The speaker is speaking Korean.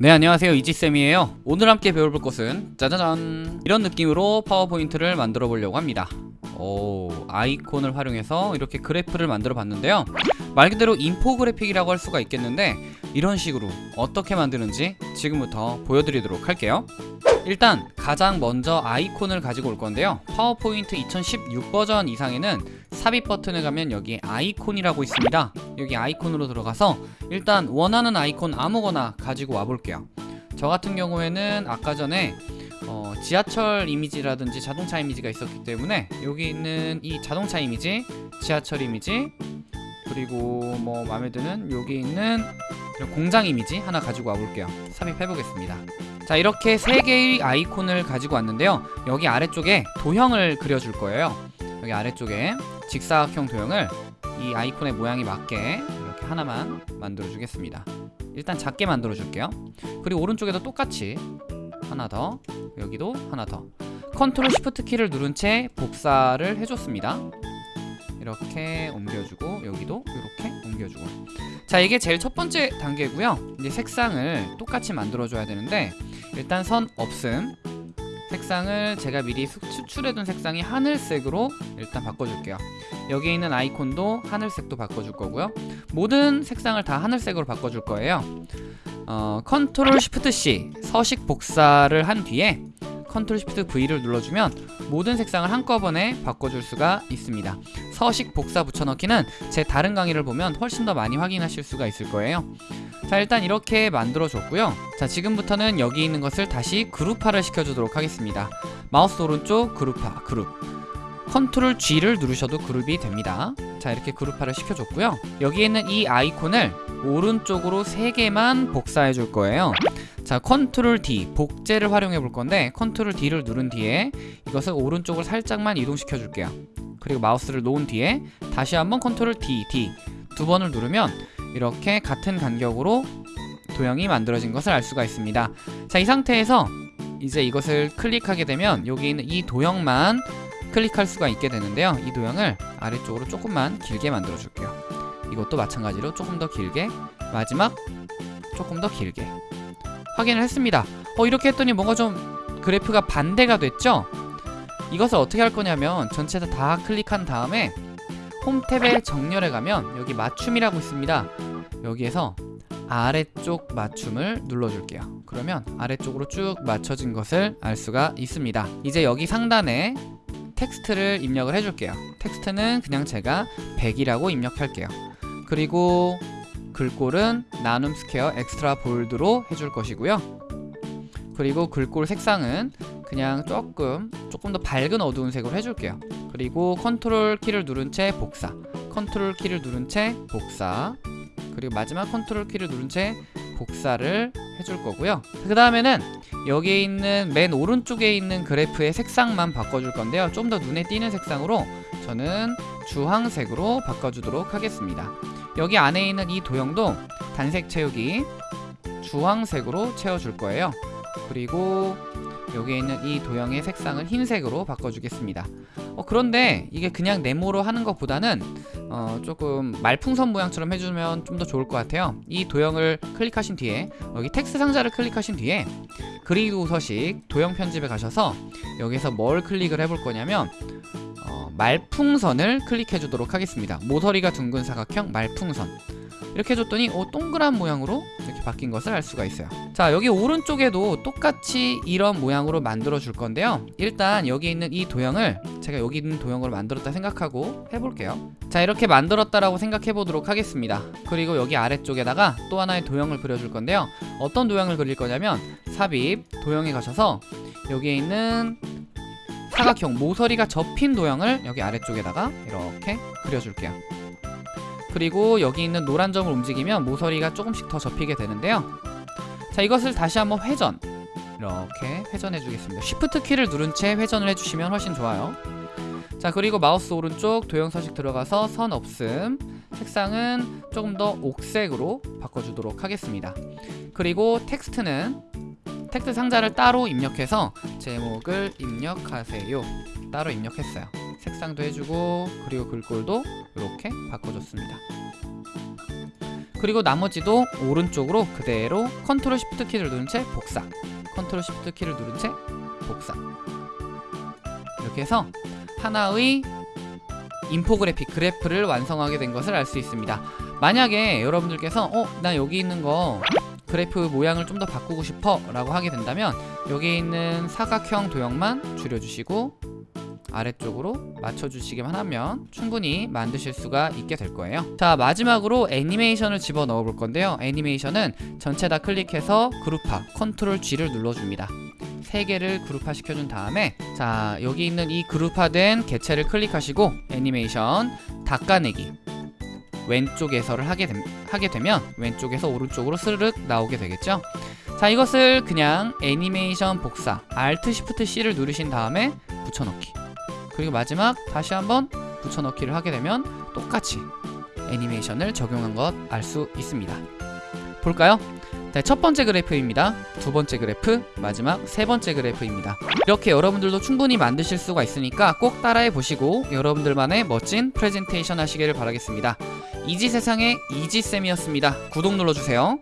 네 안녕하세요. 이지쌤이에요. 오늘 함께 배워볼 것은 짜자잔! 이런 느낌으로 파워포인트를 만들어 보려고 합니다. 오 아이콘을 활용해서 이렇게 그래프를 만들어 봤는데요. 말 그대로 인포그래픽이라고 할 수가 있겠는데 이런 식으로 어떻게 만드는지 지금부터 보여드리도록 할게요. 일단 가장 먼저 아이콘을 가지고 올 건데요. 파워포인트 2016 버전 이상에는 삽입 버튼을 가면 여기 아이콘이라고 있습니다. 여기 아이콘으로 들어가서 일단 원하는 아이콘 아무거나 가지고 와 볼게요. 저 같은 경우에는 아까 전에 어, 지하철 이미지라든지 자동차 이미지가 있었기 때문에 여기 있는 이 자동차 이미지 지하철 이미지 그리고 뭐 마음에 드는 여기 있는 공장 이미지 하나 가지고 와 볼게요. 삽입해 보겠습니다. 자 이렇게 세 개의 아이콘을 가지고 왔는데요. 여기 아래쪽에 도형을 그려줄 거예요. 여기 아래쪽에 직사각형 도형을 이 아이콘의 모양에 맞게 이렇게 하나만 만들어 주겠습니다. 일단 작게 만들어 줄게요. 그리고 오른쪽에도 똑같이 하나 더 여기도 하나 더. 컨트롤 시프트 키를 누른 채 복사를 해줬습니다. 이렇게 옮겨주고 여기도 이렇게 옮겨주고. 자 이게 제일 첫 번째 단계고요. 이제 색상을 똑같이 만들어 줘야 되는데 일단 선 없음 색상을 제가 미리 추출해둔 색상이 하늘색으로 일단 바꿔줄게요. 여기 있는 아이콘도 하늘색도 바꿔줄 거고요. 모든 색상을 다 하늘색으로 바꿔줄 거예요. 어, 컨트롤 시프트 C 서식 복사를 한 뒤에 컨트롤 시프트 V를 눌러주면 모든 색상을 한꺼번에 바꿔줄 수가 있습니다. 서식 복사 붙여넣기는 제 다른 강의를 보면 훨씬 더 많이 확인하실 수가 있을 거예요 자 일단 이렇게 만들어 줬고요. 자 지금부터는 여기 있는 것을 다시 그룹화를 시켜주도록 하겠습니다. 마우스 오른쪽 그룹화 그룹. 컨트롤 G를 누르셔도 그룹이 됩니다. 자 이렇게 그룹화를 시켜줬고요. 여기 있는 이 아이콘을 오른쪽으로 3개만 복사해 줄 거예요. 자 컨트롤 D 복제를 활용해 볼 건데 컨트롤 D를 누른 뒤에 이것을 오른쪽을 살짝만 이동시켜 줄게요. 그리고 마우스를 놓은 뒤에 다시 한번 컨트롤 D D 두 번을 누르면 이렇게 같은 간격으로 도형이 만들어진 것을 알 수가 있습니다. 자 이 상태에서 이제 이것을 클릭하게 되면 여기 있는 이 도형만 클릭할 수가 있게 되는데요. 이 도형을 아래쪽으로 조금만 길게 만들어 줄게요. 이것도 마찬가지로 조금 더 길게 마지막 조금 더 길게 확인을 했습니다. 어 이렇게 했더니 뭔가 좀 그래프가 반대가 됐죠? 이것을 어떻게 할 거냐면 전체 다 클릭한 다음에 홈 탭에 정렬에 가면 여기 맞춤이라고 있습니다. 여기에서 아래쪽 맞춤을 눌러줄게요. 그러면 아래쪽으로 쭉 맞춰진 것을 알 수가 있습니다. 이제 여기 상단에 텍스트를 입력을 해줄게요. 텍스트는 그냥 제가 100이라고 입력할게요. 그리고 글꼴은 나눔 스퀘어 Extra Bold로 해줄 것이고요. 그리고 글꼴 색상은 그냥 조금 조금 더 밝은 어두운 색으로 해줄게요 그리고 컨트롤 키를 누른 채 복사. 컨트롤 키를 누른 채 복사. 그리고 마지막 컨트롤 키를 누른 채 복사를 해줄 거고요. 그 다음에는 여기에 있는 맨 오른쪽에 있는 그래프의 색상만 바꿔줄 건데요. 좀 더 눈에 띄는 색상으로 저는 주황색으로 바꿔주도록 하겠습니다. 여기 안에 있는 이 도형도 단색 채우기 주황색으로 채워줄 거예요. 그리고 여기에 있는 이 도형의 색상을 흰색으로 바꿔주겠습니다 어, 그런데 이게 그냥 네모로 하는 것보다는 어, 조금 말풍선 모양처럼 해주면 좀 더 좋을 것 같아요. 이 도형을 클릭하신 뒤에 여기 텍스트 상자를 클릭하신 뒤에 그리드 서식 도형 편집에 가셔서 여기서 뭘 클릭을 해볼 거냐면 어, 말풍선을 클릭해 주도록 하겠습니다. 모서리가 둥근 사각형 말풍선. 이렇게 해줬더니 어, 동그란 모양으로 바뀐 것을 알 수가 있어요. 자 여기 오른쪽에도 똑같이 이런 모양으로 만들어 줄 건데요. 일단 여기 있는 이 도형을 제가 여기 있는 도형으로 만들었다 생각하고 해볼게요. 자 이렇게 만들었다라고 생각해 보도록 하겠습니다. 그리고 여기 아래쪽에다가 또 하나의 도형을 그려줄 건데요. 어떤 도형을 그릴 거냐면 삽입 도형에 가셔서 여기에 있는 사각형 모서리가 접힌 도형을 여기 아래쪽에다가 이렇게 그려줄게요 그리고 여기 있는 노란 점을 움직이면 모서리가 조금씩 더 접히게 되는데요. 자 이것을 다시 한번 회전. 이렇게 회전해 주겠습니다. 쉬프트 키를 누른 채 회전을 해주시면 훨씬 좋아요. 자 그리고 마우스 오른쪽 도형 서식 들어가서 선 없음 색상은 조금 더 옥색으로 바꿔주도록 하겠습니다. 그리고 텍스트는 텍스트 상자를 따로 입력해서 제목을 입력하세요. 따로 입력했어요 색상도 해주고 그리고 글꼴도 이렇게 바꿔줬습니다. 그리고 나머지도 오른쪽으로 그대로 컨트롤 시프트 키를 누른 채 복사. 컨트롤 시프트 키를 누른 채 복사. 이렇게 해서 하나의 인포그래픽 그래프를 완성하게 된 것을 알 수 있습니다. 만약에 여러분들께서 어 나 여기 있는 거 그래프 모양을 좀 더 바꾸고 싶어 라고 하게 된다면 여기 있는 사각형 도형만 줄여주시고 아래쪽으로 맞춰주시기만 하면 충분히 만드실 수가 있게 될 거예요. 자 마지막으로 애니메이션을 집어넣어 볼 건데요. 애니메이션은 전체 다 클릭해서 그룹화 컨트롤 G를 눌러줍니다. 세 개를 그룹화 시켜준 다음에 자 여기 있는 이 그룹화된 개체를 클릭하시고 애니메이션 닦아내기. 왼쪽에서를 하게, 됨- 하게 되면 왼쪽에서 오른쪽으로 스르륵 나오게 되겠죠? 자 이것을 그냥 애니메이션 복사 Alt Shift C를 누르신 다음에 붙여넣기 그리고 마지막 다시 한번 붙여넣기를 하게 되면 똑같이 애니메이션을 적용한 것 알 수 있습니다. 볼까요? 네, 첫 번째 그래프입니다. 두 번째 그래프 마지막 세 번째 그래프입니다. 이렇게 여러분들도 충분히 만드실 수가 있으니까 꼭 따라해 보시고 여러분들만의 멋진 프레젠테이션 하시기를 바라겠습니다. 이지세상의 이지쌤이었습니다. 구독 눌러주세요